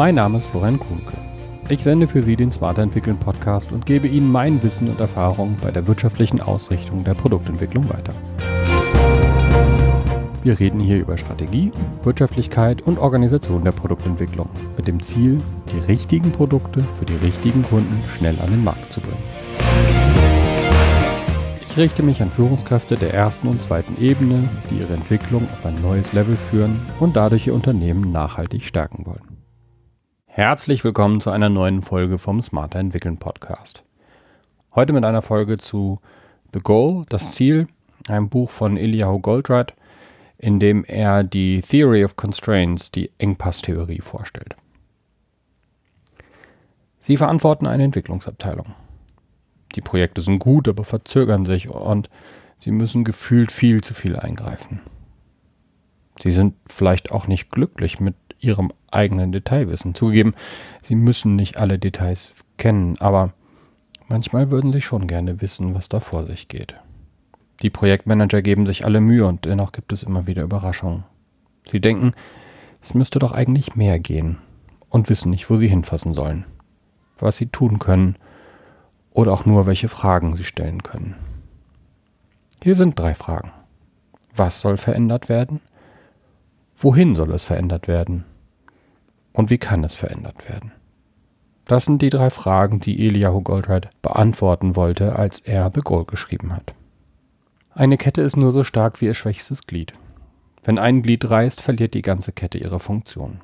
Mein Name ist Florian Kuhnke. Ich sende für Sie den Smarter Entwickeln Podcast und gebe Ihnen mein Wissen und Erfahrung bei der wirtschaftlichen Ausrichtung der Produktentwicklung weiter. Wir reden hier über Strategie, Wirtschaftlichkeit und Organisation der Produktentwicklung mit dem Ziel, die richtigen Produkte für die richtigen Kunden schnell an den Markt zu bringen. Ich richte mich an Führungskräfte der ersten und zweiten Ebene, die ihre Entwicklung auf ein neues Level führen und dadurch ihr Unternehmen nachhaltig stärken wollen. Herzlich willkommen zu einer neuen Folge vom Smarter Entwickeln Podcast. Heute mit einer Folge zu The Goal, das Ziel, einem Buch von Eliyahu Goldratt, in dem er die Theory of Constraints, die Engpasstheorie, vorstellt. Sie verantworten eine Entwicklungsabteilung. Die Projekte sind gut, aber verzögern sich und sie müssen gefühlt viel zu viel eingreifen. Sie sind vielleicht auch nicht glücklich mit ihrem eigenen Detailwissen. Zugegeben, sie müssen nicht alle Details kennen, aber manchmal würden sie schon gerne wissen, was da vor sich geht. Die Projektmanager geben sich alle Mühe und dennoch gibt es immer wieder Überraschungen. Sie denken, es müsste doch eigentlich mehr gehen und wissen nicht, wo sie hinfassen sollen, was sie tun können oder auch nur, welche Fragen sie stellen können. Hier sind drei Fragen. Was soll verändert werden? Wohin soll es verändert werden? Und wie kann es verändert werden? Das sind die drei Fragen, die Eliyahu Goldratt beantworten wollte, als er The Goal geschrieben hat. Eine Kette ist nur so stark wie ihr schwächstes Glied. Wenn ein Glied reißt, verliert die ganze Kette ihre Funktion.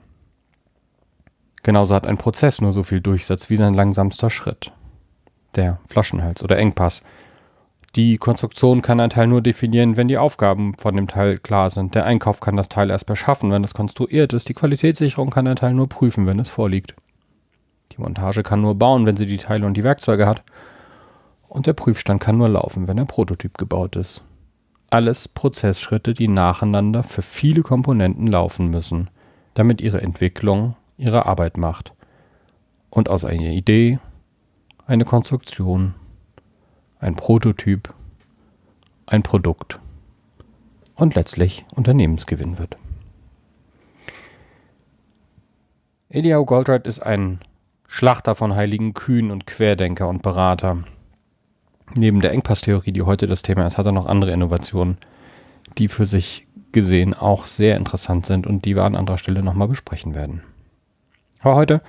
Genauso hat ein Prozess nur so viel Durchsatz wie sein langsamster Schritt. Der Flaschenhals oder Engpass. Die Konstruktion kann ein Teil nur definieren, wenn die Aufgaben von dem Teil klar sind. Der Einkauf kann das Teil erst beschaffen, wenn es konstruiert ist. Die Qualitätssicherung kann ein Teil nur prüfen, wenn es vorliegt. Die Montage kann nur bauen, wenn sie die Teile und die Werkzeuge hat. Und der Prüfstand kann nur laufen, wenn der Prototyp gebaut ist. Alles Prozessschritte, die nacheinander für viele Komponenten laufen müssen, damit ihre Entwicklung ihre Arbeit macht. Und aus einer Idee eine Konstruktion, ein Prototyp, ein Produkt und letztlich Unternehmensgewinn wird. Eliyahu Goldratt ist ein Schlachter von heiligen Kühen und Querdenker und Berater. Neben der Engpasstheorie, die heute das Thema ist, hat er noch andere Innovationen, die für sich gesehen auch sehr interessant sind und die wir an anderer Stelle nochmal besprechen werden. Aber heute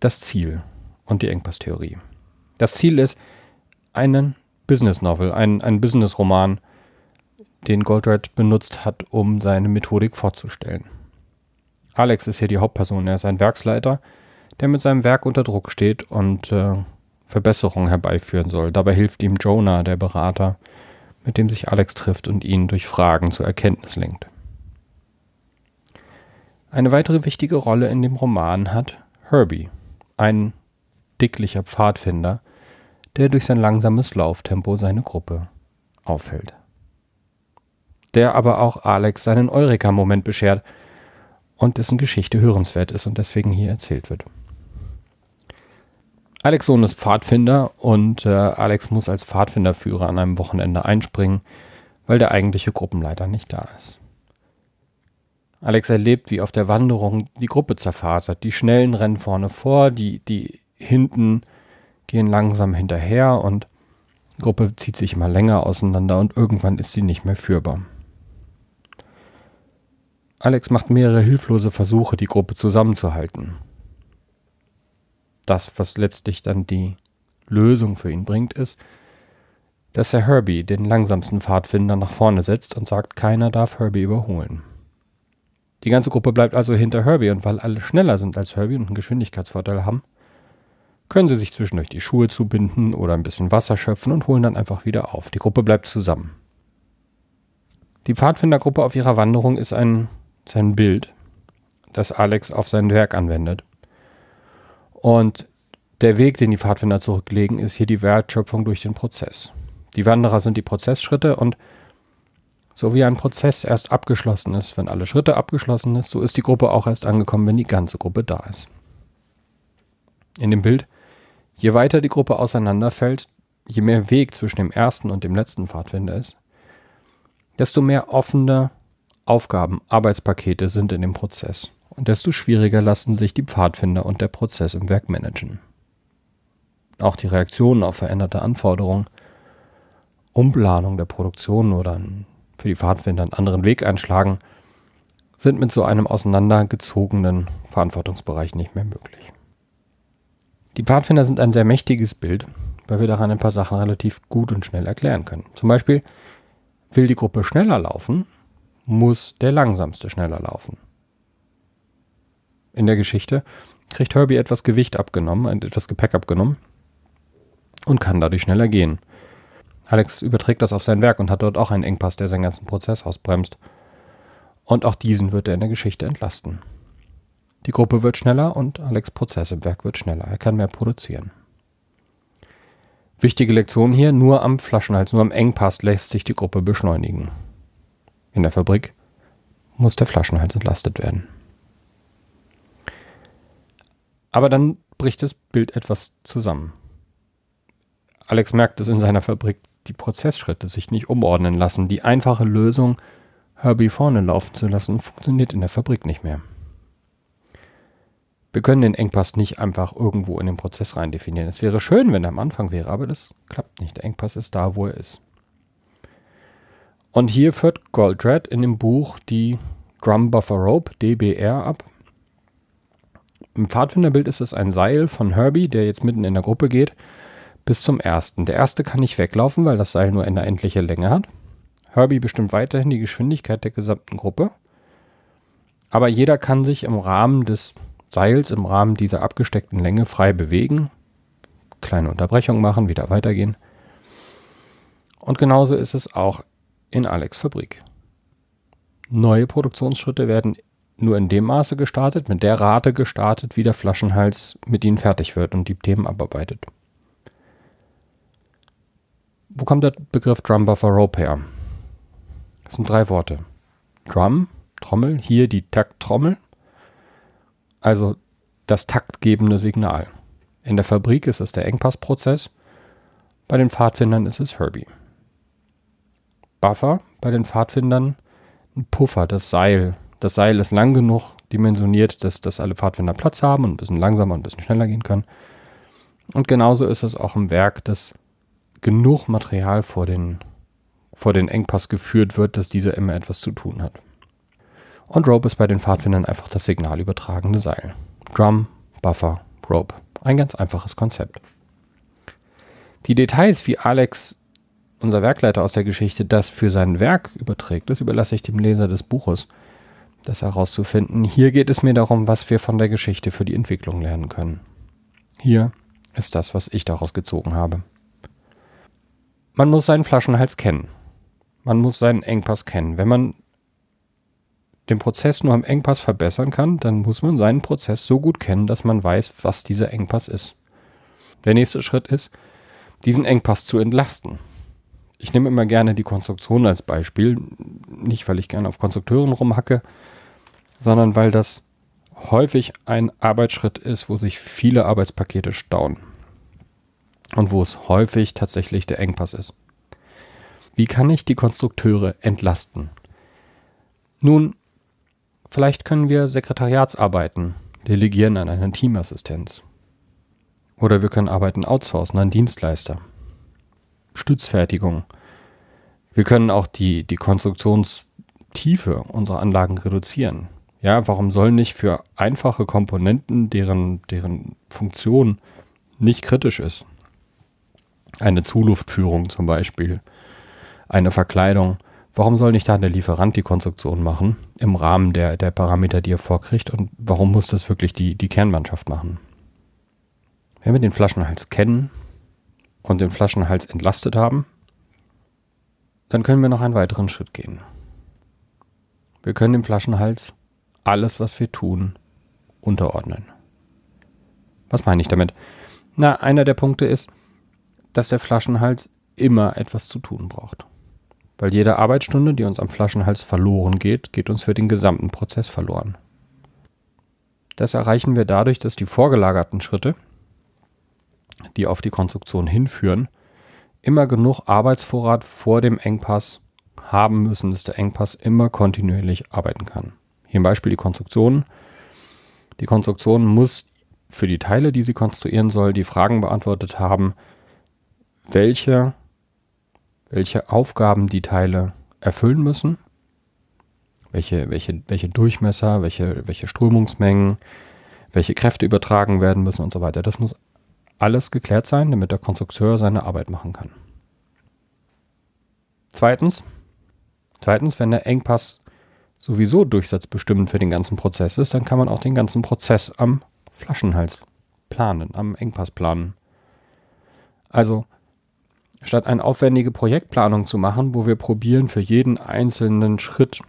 das Ziel und die Engpasstheorie. Das Ziel ist einen Business Novel, ein, ein Business Roman, den Goldratt benutzt hat, um seine Methodik vorzustellen. Alex ist hier die Hauptperson. Er ist ein Werksleiter, der mit seinem Werk unter Druck steht und äh, Verbesserungen herbeiführen soll. Dabei hilft ihm Jonah, der Berater, mit dem sich Alex trifft und ihn durch Fragen zur Erkenntnis lenkt. Eine weitere wichtige Rolle in dem Roman hat Herbie, ein dicklicher Pfadfinder, der durch sein langsames Lauftempo seine Gruppe auffällt. Der aber auch Alex seinen Eureka-Moment beschert und dessen Geschichte hörenswert ist und deswegen hier erzählt wird. Alex Sohn ist Pfadfinder und äh, Alex muss als Pfadfinderführer an einem Wochenende einspringen, weil der eigentliche Gruppenleiter nicht da ist. Alex erlebt, wie auf der Wanderung die Gruppe zerfasert. Die Schnellen rennen vorne vor, die, die hinten gehen langsam hinterher und die Gruppe zieht sich immer länger auseinander und irgendwann ist sie nicht mehr führbar. Alex macht mehrere hilflose Versuche, die Gruppe zusammenzuhalten das, was letztlich dann die Lösung für ihn bringt, ist, dass er Herbie, den langsamsten Pfadfinder, nach vorne setzt und sagt, keiner darf Herbie überholen. Die ganze Gruppe bleibt also hinter Herbie und weil alle schneller sind als Herbie und einen Geschwindigkeitsvorteil haben, können sie sich zwischendurch die Schuhe zubinden oder ein bisschen Wasser schöpfen und holen dann einfach wieder auf. Die Gruppe bleibt zusammen. Die Pfadfindergruppe auf ihrer Wanderung ist ein, sein Bild, das Alex auf sein Werk anwendet. Und der Weg, den die Pfadfinder zurücklegen, ist hier die Wertschöpfung durch den Prozess. Die Wanderer sind die Prozessschritte und so wie ein Prozess erst abgeschlossen ist, wenn alle Schritte abgeschlossen ist, so ist die Gruppe auch erst angekommen, wenn die ganze Gruppe da ist. In dem Bild, je weiter die Gruppe auseinanderfällt, je mehr Weg zwischen dem ersten und dem letzten Pfadfinder ist, desto mehr offene Aufgaben, Arbeitspakete sind in dem Prozess. und desto schwieriger lassen sich die Pfadfinder und der Prozess im Werk managen. Auch die Reaktionen auf veränderte Anforderungen, Umplanung der Produktion oder für die Pfadfinder einen anderen Weg einschlagen, sind mit so einem auseinandergezogenen Verantwortungsbereich nicht mehr möglich. Die Pfadfinder sind ein sehr mächtiges Bild, weil wir daran ein paar Sachen relativ gut und schnell erklären können. Zum Beispiel, will die Gruppe schneller laufen, muss der langsamste schneller laufen. In der Geschichte kriegt Herbie etwas Gewicht abgenommen, etwas Gepäck abgenommen und kann dadurch schneller gehen. Alex überträgt das auf sein Werk und hat dort auch einen Engpass, der seinen ganzen Prozess ausbremst. Und auch diesen wird er in der Geschichte entlasten. Die Gruppe wird schneller und Alex Prozess im Werk wird schneller. Er kann mehr produzieren. Wichtige Lektion hier, nur am Flaschenhals, nur am Engpass lässt sich die Gruppe beschleunigen. In der Fabrik muss der Flaschenhals entlastet werden. Aber dann bricht das Bild etwas zusammen. Alex merkt, dass in seiner Fabrik die Prozessschritte sich nicht umordnen lassen. Die einfache Lösung, Herbie vorne laufen zu lassen, funktioniert in der Fabrik nicht mehr. Wir können den Engpass nicht einfach irgendwo in den Prozess rein definieren. Es wäre schön, wenn er am Anfang wäre, aber das klappt nicht. Der Engpass ist da, wo er ist. Und hier führt Goldratt in dem Buch die Drum Buffer Rope, DBR, ab. Im Pfadfinderbild ist es ein Seil von Herbie, der jetzt mitten in der Gruppe geht, bis zum ersten. Der erste kann nicht weglaufen, weil das Seil nur eine endliche Länge hat. Herbie bestimmt weiterhin die Geschwindigkeit der gesamten Gruppe. Aber jeder kann sich im Rahmen des Seils, im Rahmen dieser abgesteckten Länge frei bewegen, kleine Unterbrechungen machen, wieder weitergehen. Und genauso ist es auch in Alex Fabrik. Neue Produktionsschritte werden nur in dem Maße gestartet, mit der Rate gestartet, wie der Flaschenhals mit ihnen fertig wird und die Themen abarbeitet. Wo kommt der Begriff Drum Buffer Rope her? Das sind drei Worte. Drum, Trommel, hier die Takttrommel, also das taktgebende Signal. In der Fabrik ist es der Engpassprozess, bei den Pfadfindern ist es Herbie. Buffer bei den Pfadfindern ein Puffer, das Seil. Das Seil ist lang genug dimensioniert, dass, dass alle Pfadfinder Platz haben und ein bisschen langsamer und ein bisschen schneller gehen können. Und genauso ist es auch im Werk, dass genug Material vor den, vor den Engpass geführt wird, dass dieser immer etwas zu tun hat. Und Rope ist bei den Pfadfindern einfach das signalübertragende Seil. Drum, Buffer, Rope. Ein ganz einfaches Konzept. Die Details, wie Alex unser Werkleiter aus der Geschichte das für sein Werk überträgt, das überlasse ich dem Leser des Buches, das herauszufinden. Hier geht es mir darum, was wir von der Geschichte für die Entwicklung lernen können. Hier ist das, was ich daraus gezogen habe. Man muss seinen Flaschenhals kennen. Man muss seinen Engpass kennen. Wenn man den Prozess nur am Engpass verbessern kann, dann muss man seinen Prozess so gut kennen, dass man weiß, was dieser Engpass ist. Der nächste Schritt ist, diesen Engpass zu entlasten. Ich nehme immer gerne die Konstruktion als Beispiel. Nicht, weil ich gerne auf Konstrukteuren rumhacke, sondern weil das häufig ein Arbeitsschritt ist, wo sich viele Arbeitspakete stauen. Und wo es häufig tatsächlich der Engpass ist. Wie kann ich die Konstrukteure entlasten? Nun, vielleicht können wir Sekretariatsarbeiten delegieren an eine Teamassistenz. Oder wir können Arbeiten outsourcen an Dienstleister. Stützfertigung. Wir können auch die, die Konstruktionstiefe unserer Anlagen reduzieren. Ja, warum soll nicht für einfache Komponenten, deren, deren Funktion nicht kritisch ist, eine Zuluftführung zum Beispiel, eine Verkleidung, warum soll nicht da der Lieferant die Konstruktion machen im Rahmen der, der Parameter, die er vorkriegt und warum muss das wirklich die, die Kernmannschaft machen? Wenn wir den Flaschenhals kennen, und den Flaschenhals entlastet haben, dann können wir noch einen weiteren Schritt gehen. Wir können dem Flaschenhals alles, was wir tun, unterordnen. Was meine ich damit? Na, einer der Punkte ist, dass der Flaschenhals immer etwas zu tun braucht. Weil jede Arbeitsstunde, die uns am Flaschenhals verloren geht, geht uns für den gesamten Prozess verloren. Das erreichen wir dadurch, dass die vorgelagerten Schritte, die auf die Konstruktion hinführen, immer genug Arbeitsvorrat vor dem Engpass haben müssen, dass der Engpass immer kontinuierlich arbeiten kann. Hier im Beispiel die Konstruktion. Die Konstruktion muss für die Teile, die sie konstruieren soll, die Fragen beantwortet haben, welche, welche Aufgaben die Teile erfüllen müssen, welche, welche, welche Durchmesser, welche, welche Strömungsmengen, welche Kräfte übertragen werden müssen und so weiter. Das muss alles geklärt sein, damit der Konstrukteur seine Arbeit machen kann. Zweitens, zweitens, wenn der Engpass sowieso durchsatzbestimmend für den ganzen Prozess ist, dann kann man auch den ganzen Prozess am Flaschenhals planen, am Engpass planen. Also statt eine aufwendige Projektplanung zu machen, wo wir probieren, für jeden einzelnen Schritt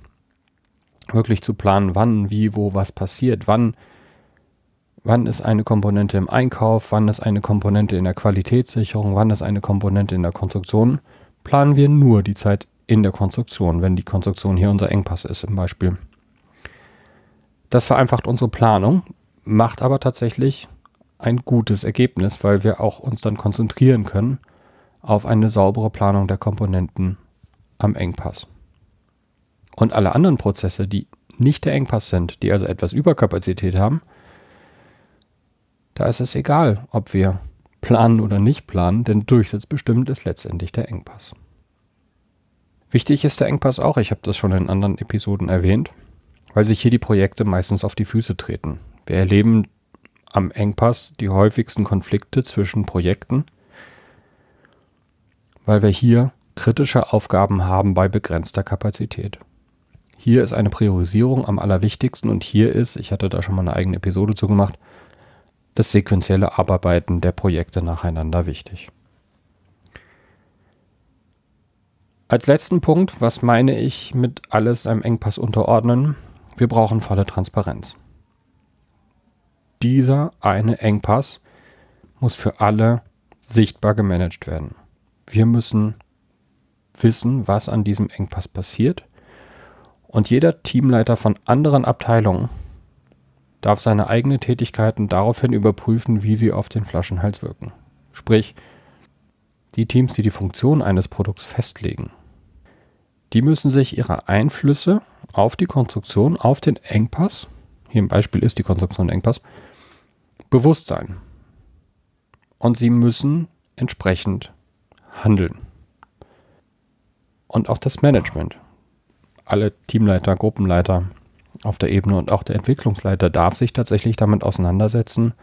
wirklich zu planen, wann, wie, wo, was passiert, wann, wann ist eine Komponente im Einkauf, wann ist eine Komponente in der Qualitätssicherung, wann ist eine Komponente in der Konstruktion, planen wir nur die Zeit in der Konstruktion, wenn die Konstruktion hier unser Engpass ist im Beispiel. Das vereinfacht unsere Planung, macht aber tatsächlich ein gutes Ergebnis, weil wir auch uns dann konzentrieren können auf eine saubere Planung der Komponenten am Engpass. Und alle anderen Prozesse, die nicht der Engpass sind, die also etwas Überkapazität haben, da ist es egal, ob wir planen oder nicht planen, denn durchsatzbestimmt ist letztendlich der Engpass. Wichtig ist der Engpass auch, ich habe das schon in anderen Episoden erwähnt, weil sich hier die Projekte meistens auf die Füße treten. Wir erleben am Engpass die häufigsten Konflikte zwischen Projekten, weil wir hier kritische Aufgaben haben bei begrenzter Kapazität. Hier ist eine Priorisierung am allerwichtigsten und hier ist, ich hatte da schon mal eine eigene Episode zu gemacht, das sequenzielle Abarbeiten der Projekte nacheinander wichtig. Als letzten Punkt, was meine ich mit alles einem Engpass unterordnen? Wir brauchen volle Transparenz. Dieser eine Engpass muss für alle sichtbar gemanagt werden. Wir müssen wissen, was an diesem Engpass passiert. Und jeder Teamleiter von anderen Abteilungen darf seine eigenen Tätigkeiten daraufhin überprüfen, wie sie auf den Flaschenhals wirken. Sprich, die Teams, die die Funktion eines Produkts festlegen, die müssen sich ihre Einflüsse auf die Konstruktion, auf den Engpass, hier im Beispiel ist die Konstruktion Engpass, bewusst sein. Und sie müssen entsprechend handeln. Und auch das Management. Alle Teamleiter, Gruppenleiter auf der Ebene und auch der Entwicklungsleiter darf sich tatsächlich damit auseinandersetzen,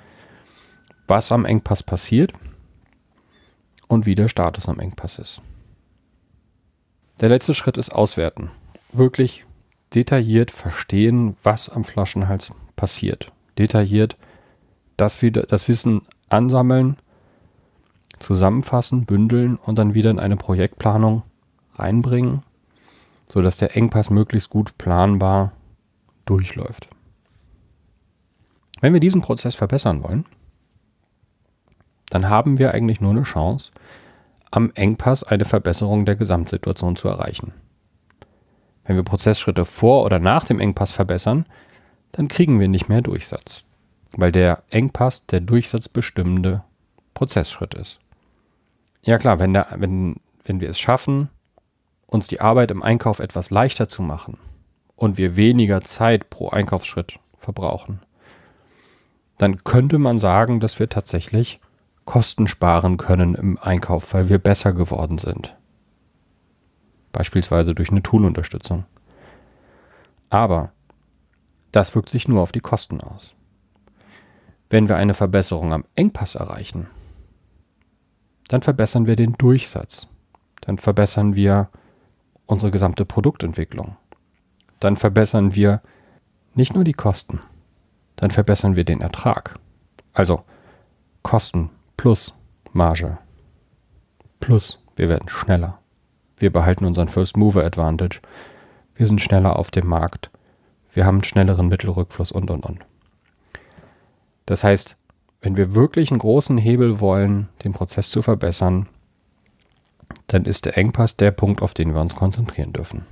was am Engpass passiert und wie der Status am Engpass ist. Der letzte Schritt ist Auswerten. Wirklich detailliert verstehen, was am Flaschenhals passiert. Detailliert das, das Wissen ansammeln, zusammenfassen, bündeln und dann wieder in eine Projektplanung reinbringen, sodass der Engpass möglichst gut planbar durchläuft. Wenn wir diesen Prozess verbessern wollen, dann haben wir eigentlich nur eine Chance, am Engpass eine Verbesserung der Gesamtsituation zu erreichen. Wenn wir Prozessschritte vor oder nach dem Engpass verbessern, dann kriegen wir nicht mehr Durchsatz, weil der Engpass der durchsatzbestimmende Prozessschritt ist. Ja klar, wenn, der, wenn, wenn wir es schaffen, uns die Arbeit im Einkauf etwas leichter zu machen und wir weniger Zeit pro Einkaufsschritt verbrauchen, dann könnte man sagen, dass wir tatsächlich Kosten sparen können im Einkauf, weil wir besser geworden sind. Beispielsweise durch eine Toolunterstützung. Aber das wirkt sich nur auf die Kosten aus. Wenn wir eine Verbesserung am Engpass erreichen, dann verbessern wir den Durchsatz. Dann verbessern wir unsere gesamte Produktentwicklung. Dann verbessern wir nicht nur die Kosten, dann verbessern wir den Ertrag. Also Kosten plus Marge. Plus wir werden schneller. Wir behalten unseren First Mover Advantage. Wir sind schneller auf dem Markt. Wir haben einen schnelleren Mittelrückfluss und, und, und. Das heißt, wenn wir wirklich einen großen Hebel wollen, den Prozess zu verbessern, dann ist der Engpass der Punkt, auf den wir uns konzentrieren dürfen.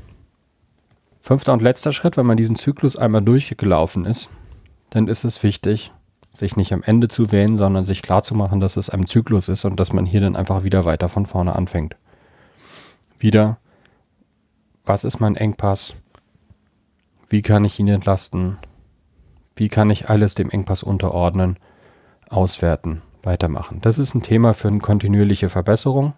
Fünfter und letzter Schritt, wenn man diesen Zyklus einmal durchgelaufen ist, dann ist es wichtig, sich nicht am Ende zu wählen, sondern sich klarzumachen, dass es ein Zyklus ist und dass man hier dann einfach wieder weiter von vorne anfängt. Wieder, was ist mein Engpass? Wie kann ich ihn entlasten? Wie kann ich alles dem Engpass unterordnen, auswerten, weitermachen? Das ist ein Thema für eine kontinuierliche Verbesserung.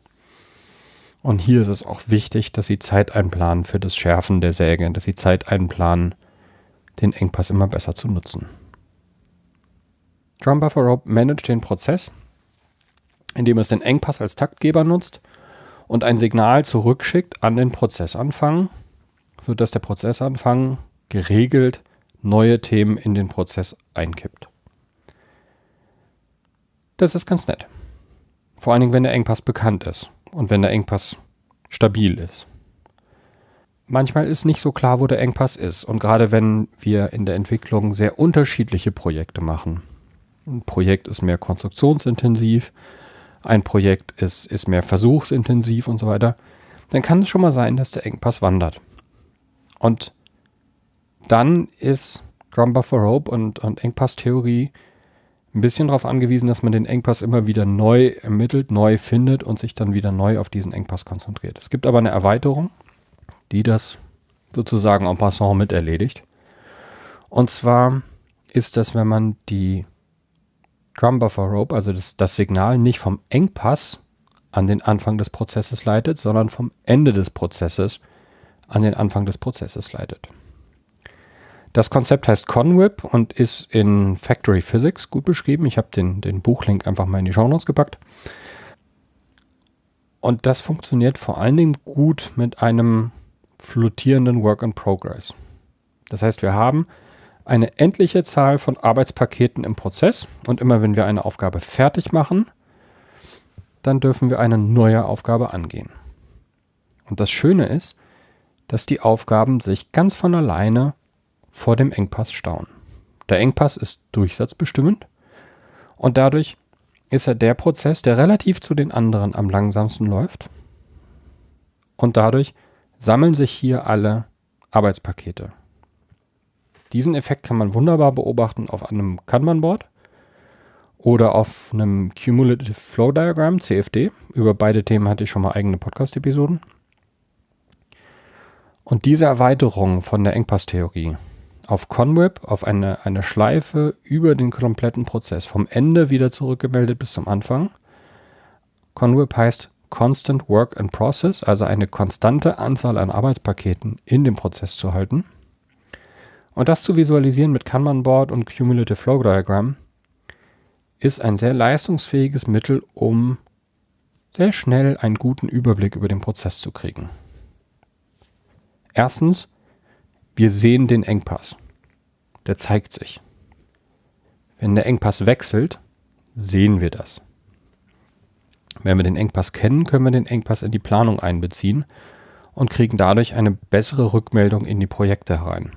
Und hier ist es auch wichtig, dass Sie Zeit einplanen für das Schärfen der Säge, dass Sie Zeit einplanen, den Engpass immer besser zu nutzen. Drum Buffer Rope managt den Prozess, indem es den Engpass als Taktgeber nutzt und ein Signal zurückschickt an den Prozessanfang, sodass der Prozessanfang geregelt neue Themen in den Prozess einkippt. Das ist ganz nett. Vor allen Dingen, wenn der Engpass bekannt ist und wenn der Engpass stabil ist. Manchmal ist nicht so klar, wo der Engpass ist. Und gerade wenn wir in der Entwicklung sehr unterschiedliche Projekte machen. Ein Projekt ist mehr konstruktionsintensiv, ein Projekt ist, ist mehr versuchsintensiv und so weiter, dann kann es schon mal sein, dass der Engpass wandert. Und dann ist Drum Buffer Hope und, und Engpass-Theorie ein bisschen darauf angewiesen, dass man den Engpass immer wieder neu ermittelt, neu findet und sich dann wieder neu auf diesen Engpass konzentriert. Es gibt aber eine Erweiterung, die das sozusagen en passant mit erledigt. Und zwar ist das, wenn man die Drum Buffer Rope, also das, das Signal, nicht vom Engpass an den Anfang des Prozesses leitet, sondern vom Ende des Prozesses an den Anfang des Prozesses leitet. Das Konzept heißt Conwip und ist in Factory Physics gut beschrieben. Ich habe den, den Buchlink einfach mal in die Show Notes gepackt. Und das funktioniert vor allen Dingen gut mit einem flottierenden Work in Progress. Das heißt, wir haben eine endliche Zahl von Arbeitspaketen im Prozess und immer wenn wir eine Aufgabe fertig machen, dann dürfen wir eine neue Aufgabe angehen. Und das Schöne ist, dass die Aufgaben sich ganz von alleine vor dem Engpass stauen. Der Engpass ist durchsatzbestimmend und dadurch ist er der Prozess, der relativ zu den anderen am langsamsten läuft. Und dadurch sammeln sich hier alle Arbeitspakete. Diesen Effekt kann man wunderbar beobachten auf einem Kanban-Board oder auf einem Cumulative Flow Diagram, CFD. Über beide Themen hatte ich schon mal eigene Podcast-Episoden. Und diese Erweiterung von der Engpass-Theorie auf Conweb, auf eine, eine Schleife über den kompletten Prozess, vom Ende wieder zurückgemeldet bis zum Anfang. Conweb heißt Constant Work and Process, also eine konstante Anzahl an Arbeitspaketen in dem Prozess zu halten. Und das zu visualisieren mit Kanban Board und Cumulative Flow Diagram ist ein sehr leistungsfähiges Mittel, um sehr schnell einen guten Überblick über den Prozess zu kriegen. Erstens, wir sehen den Engpass. Der zeigt sich. Wenn der Engpass wechselt, sehen wir das. Wenn wir den Engpass kennen, können wir den Engpass in die Planung einbeziehen und kriegen dadurch eine bessere Rückmeldung in die Projekte herein.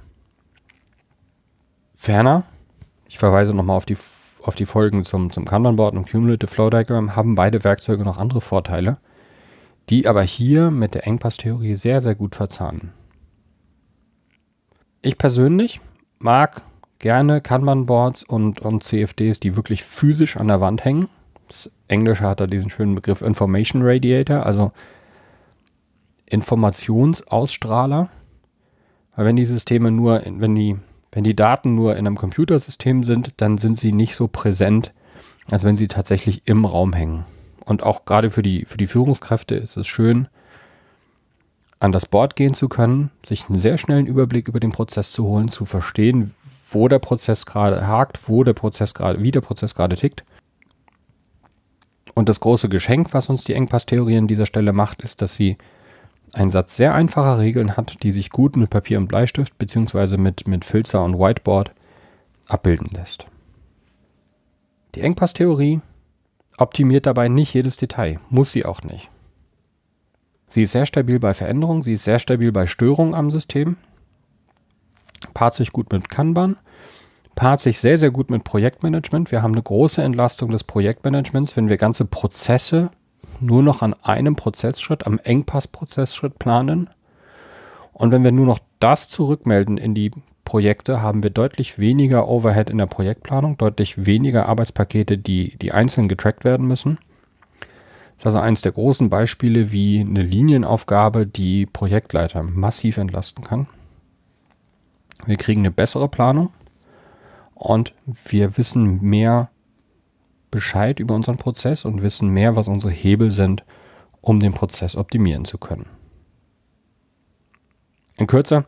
Ferner, ich verweise nochmal auf die, auf die Folgen zum, zum Kanban-Board und Cumulative Flow Diagram, haben beide Werkzeuge noch andere Vorteile, die aber hier mit der Engpass-Theorie sehr, sehr gut verzahnen. Ich persönlich mag gerne Kanban-Boards und, und CFDs, die wirklich physisch an der Wand hängen. Das Englische hat da diesen schönen Begriff Information Radiator, also Informationsausstrahler. Weil wenn die Systeme nur, wenn die, wenn die Daten nur in einem Computersystem sind, dann sind sie nicht so präsent, als wenn sie tatsächlich im Raum hängen. Und auch gerade für die, für die Führungskräfte ist es schön, an das Board gehen zu können, sich einen sehr schnellen Überblick über den Prozess zu holen, zu verstehen, wo der Prozess gerade hakt, wo der Prozess gerade, wie der Prozess gerade tickt. Und das große Geschenk, was uns die Engpass-Theorie an dieser Stelle macht, ist, dass sie einen Satz sehr einfacher Regeln hat, die sich gut mit Papier und Bleistift beziehungsweise mit, mit Filzer und Whiteboard abbilden lässt. Die Engpass-Theorie optimiert dabei nicht jedes Detail, muss sie auch nicht. Sie ist sehr stabil bei Veränderungen, sie ist sehr stabil bei Störungen am System, paart sich gut mit Kanban, paart sich sehr, sehr gut mit Projektmanagement. Wir haben eine große Entlastung des Projektmanagements, wenn wir ganze Prozesse nur noch an einem Prozessschritt, am Engpass-Prozessschritt planen. Und wenn wir nur noch das zurückmelden in die Projekte, haben wir deutlich weniger Overhead in der Projektplanung, deutlich weniger Arbeitspakete, die, die einzeln getrackt werden müssen. Das ist also eines der großen Beispiele, wie eine Linienaufgabe die Projektleiter massiv entlasten kann. Wir kriegen eine bessere Planung und wir wissen mehr Bescheid über unseren Prozess und wissen mehr, was unsere Hebel sind, um den Prozess optimieren zu können. In Kürze,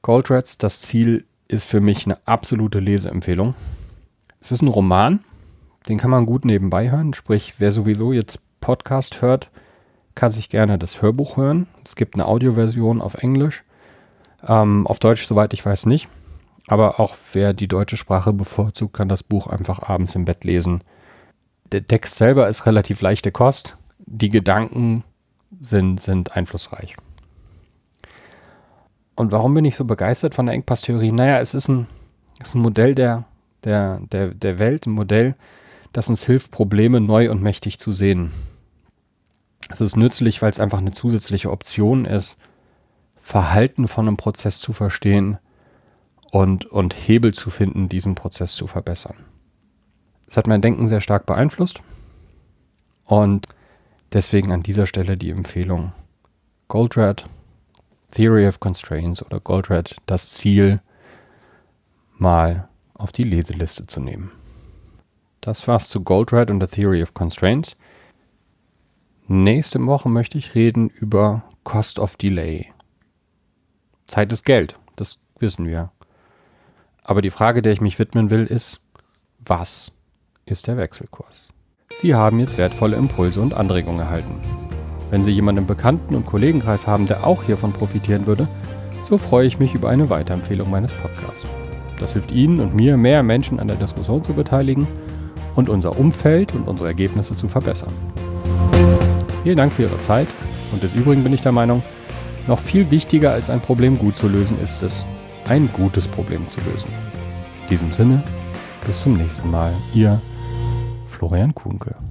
Goldrats, das Ziel ist für mich eine absolute Leseempfehlung. Es ist ein Roman, den kann man gut nebenbei hören. Sprich, wer sowieso jetzt Podcast hört, kann sich gerne das Hörbuch hören. Es gibt eine Audioversion auf Englisch. Ähm, auf Deutsch, soweit ich weiß, nicht. Aber auch wer die deutsche Sprache bevorzugt, kann das Buch einfach abends im Bett lesen. Der Text selber ist relativ leichte Kost. Die Gedanken sind, sind einflussreich. Und warum bin ich so begeistert von der Engpass-Theorie? Naja, es ist ein, ist ein Modell der, der, der, der Welt, ein Modell, das uns hilft, Probleme neu und mächtig zu sehen. Es ist nützlich, weil es einfach eine zusätzliche Option ist, Verhalten von einem Prozess zu verstehen und, und Hebel zu finden, diesen Prozess zu verbessern. Es hat mein Denken sehr stark beeinflusst und deswegen an dieser Stelle die Empfehlung Goldratt, Theory of Constraints oder Goldratt, das Ziel mal auf die Leseliste zu nehmen. Das war's zu Goldratt und der Theory of Constraints. Nächste Woche möchte ich reden über Cost of Delay. Zeit ist Geld, das wissen wir. Aber die Frage, der ich mich widmen will, ist, was ist der Wechselkurs? Sie haben jetzt wertvolle Impulse und Anregungen erhalten. Wenn Sie jemanden im Bekannten- und Kollegenkreis haben, der auch hiervon profitieren würde, so freue ich mich über eine Weiterempfehlung meines Podcasts. Das hilft Ihnen und mir, mehr Menschen an der Diskussion zu beteiligen und unser Umfeld und unsere Ergebnisse zu verbessern. Vielen Dank für Ihre Zeit und des Übrigen bin ich der Meinung, noch viel wichtiger als ein Problem gut zu lösen ist es, ein gutes Problem zu lösen. In diesem Sinne, bis zum nächsten Mal. Ihr Florian Kuhnke.